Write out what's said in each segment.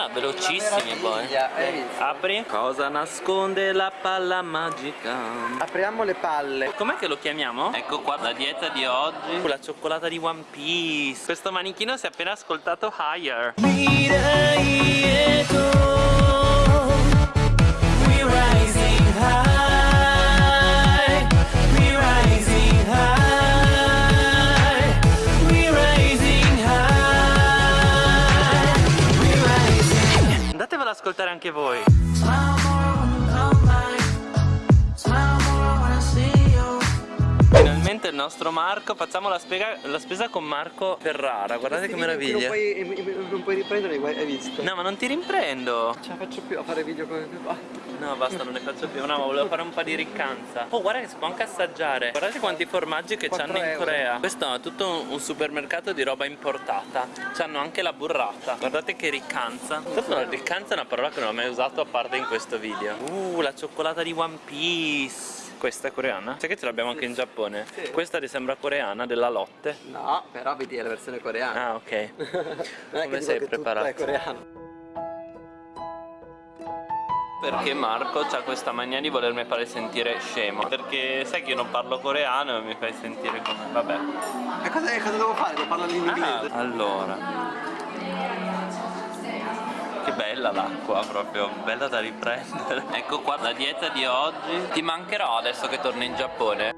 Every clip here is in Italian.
Ah, velocissimi poi. Apri. Cosa nasconde la palla magica? Apriamo le palle. Com'è che lo chiamiamo? Ecco qua la dieta di oggi La cioccolata di One Piece Questo manichino si è appena ascoltato Higher ascoltare nostro Marco, facciamo la, spiega, la spesa con Marco Ferrara, guardate che meraviglia. Non puoi, non puoi riprenderli, hai visto? No, ma non ti riprendo. Non ce la faccio più a fare video come mio padre. No, basta, non ne faccio più. No, ma volevo fare un po' di riccanza. Oh, guarda che si può anche assaggiare. Guardate quanti formaggi che c'hanno in. Corea. Questo è tutto un supermercato di roba importata. C'hanno anche la burrata. Guardate che riccanza. Tanto la riccanza è una parola che non ho mai usato a parte in questo video. Uh, la cioccolata di One Piece. Questa è coreana? Sai che ce l'abbiamo anche in Giappone? Sì. Questa ti sembra coreana della lotte? No, però vedi è la versione coreana. Ah, ok. non è come sei preparato? è coreano. Perché Marco ha questa mania di volermi fare sentire scemo Perché sai che io non parlo coreano e mi fai sentire come... vabbè E cosa, cosa devo fare? Devo parlare in ah, inglese? Allora Che bella l'acqua proprio, bella da riprendere Ecco qua la dieta di oggi Ti mancherò adesso che torni in Giappone?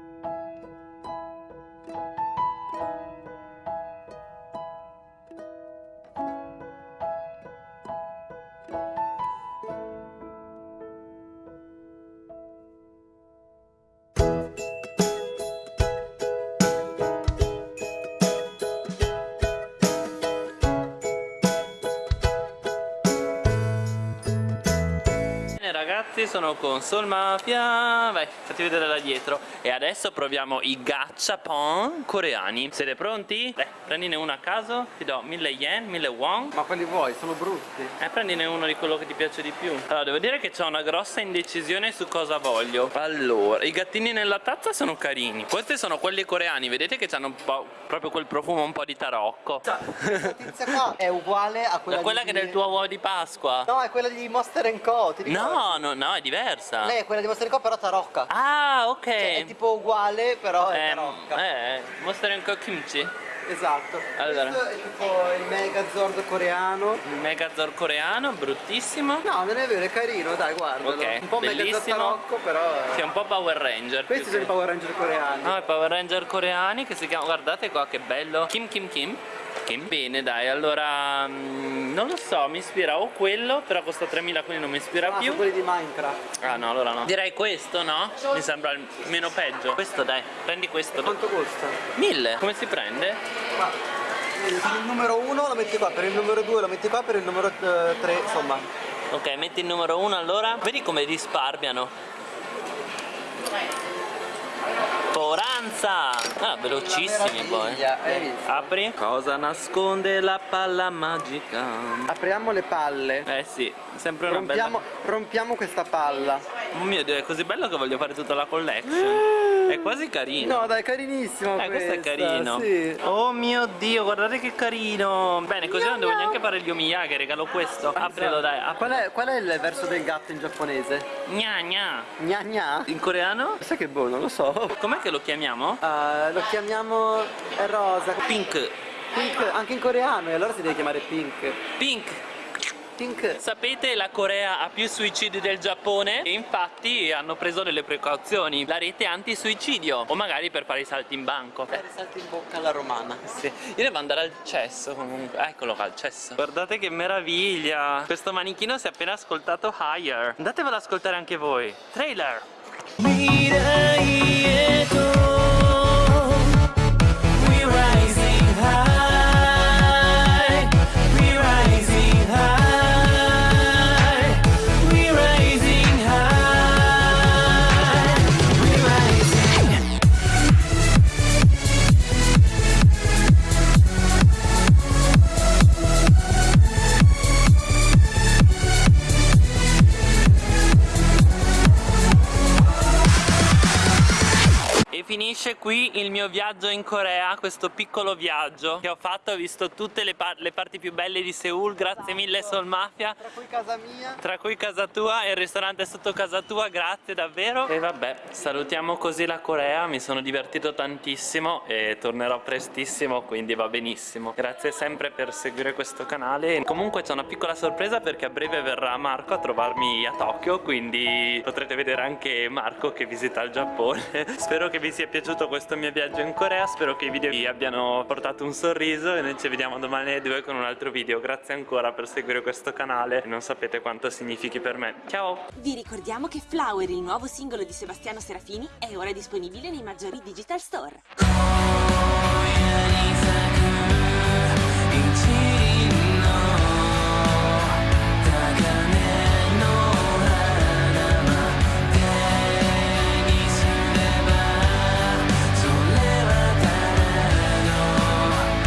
Bene ragazzi sono con Soul Mafia. Vai fatti vedere da dietro. E adesso proviamo i gachapon coreani. Siete pronti? Beh prendine uno a caso. Ti do 1000 yen, 1000 won. Ma quelli vuoi? Sono brutti. Eh prendine uno di quello che ti piace di più. Allora devo dire che c'ho una grossa indecisione su cosa voglio. Allora i gattini nella tazza sono carini. Questi sono quelli coreani. Vedete che hanno proprio quel profumo un po' di tarocco. Questa tizia qua è uguale a quella quella che è del tuo uovo di Pasqua. No, è quella di Monster Co, ti ricordi? No, no, no, è diversa Lei è quella di Monster Co però tarocca. Ah, ok Cioè, è tipo uguale però è Eh, tarocca. eh, Monster Co Kimchi Esatto. Allora. Questo è tipo il Megazord coreano. Il Megazord coreano, bruttissimo No, non è vero, è carino, dai, guardalo. Ok, un po' Megazord bellissimo. tarocco, però... È un po' Power Ranger Questi sono i Power Ranger coreani. No, i Power Ranger coreani che si chiamano, guardate qua che bello Kim Kim Kim Kim Bene dai, allora mm, non lo so, mi ispira o quello Però costa 3000 quindi non mi ispira Ah, più sono quelli di Minecraft. Ah no, allora no Direi questo, no? Mi sembra il meno peggio Questo dai, prendi questo Quanto costa? 1000 Come si prende? Qua. Per il numero 1 lo metti qua, per il numero 2 lo metti qua, per il numero 3, insomma. Ok, metti il numero 1 allora Vedi come risparmiano Foranza Ah, velocissimi poi hai visto? Apri Cosa nasconde la palla magica? Apriamo le palle. Eh sì, sempre una Rompiamo, bella rompiamo questa palla. Oh mio dio, è così bello che voglio fare tutta la collection È quasi carino No, dai, è carinissimo Eh, questo è questa, carino Sì. Oh mio dio, guardate che carino Bene, così non devo neanche fare gli omiyage, regalo questo Aprilo dai, apri Qual è, qual è il verso del gatto in giapponese? Gna gna Gna gna? In coreano? Sai che boh, non lo so. Com'è che lo chiamiamo? Ah, lo chiamiamo rosa. Pink Pink, anche in coreano, e allora si deve chiamare pink. Pink Pink. Sapete la Corea ha più suicidi del Giappone? E infatti hanno preso delle precauzioni. La rete anti-suicidio. O magari per fare i salti in banco. Fare salti in bocca alla romana. Sì, io devo andare al cesso comunque. Ah, Eccolo qua, il cesso. Guardate che meraviglia. Questo manichino si è appena ascoltato Higher. Andatevelo ad ascoltare anche voi. Trailer finisce qui il mio viaggio in Corea, questo piccolo viaggio che ho fatto, ho visto tutte le, par le parti più belle di Seoul, grazie mille Sol Mafia. Tra cui casa mia. Tra cui casa tua e il ristorante sotto casa tua, grazie davvero. E vabbè, salutiamo così la Corea, mi sono divertito tantissimo e tornerò prestissimo, quindi va benissimo. Grazie sempre per seguire questo canale. Comunque c'è una piccola sorpresa perché a breve verrà Marco a trovarmi a Tokyo, quindi potrete vedere anche Marco che visita il Giappone. Spero che vi sia piaciuto questo mio viaggio in Corea, spero che i video vi abbiano portato un sorriso e noi ci vediamo domani alle 2 con un altro video. Grazie ancora per seguire questo canale, non sapete quanto significhi per me. Ciao! Vi ricordiamo che Flower, il nuovo singolo di Sebastiano Serafini, è ora disponibile nei maggiori digital store.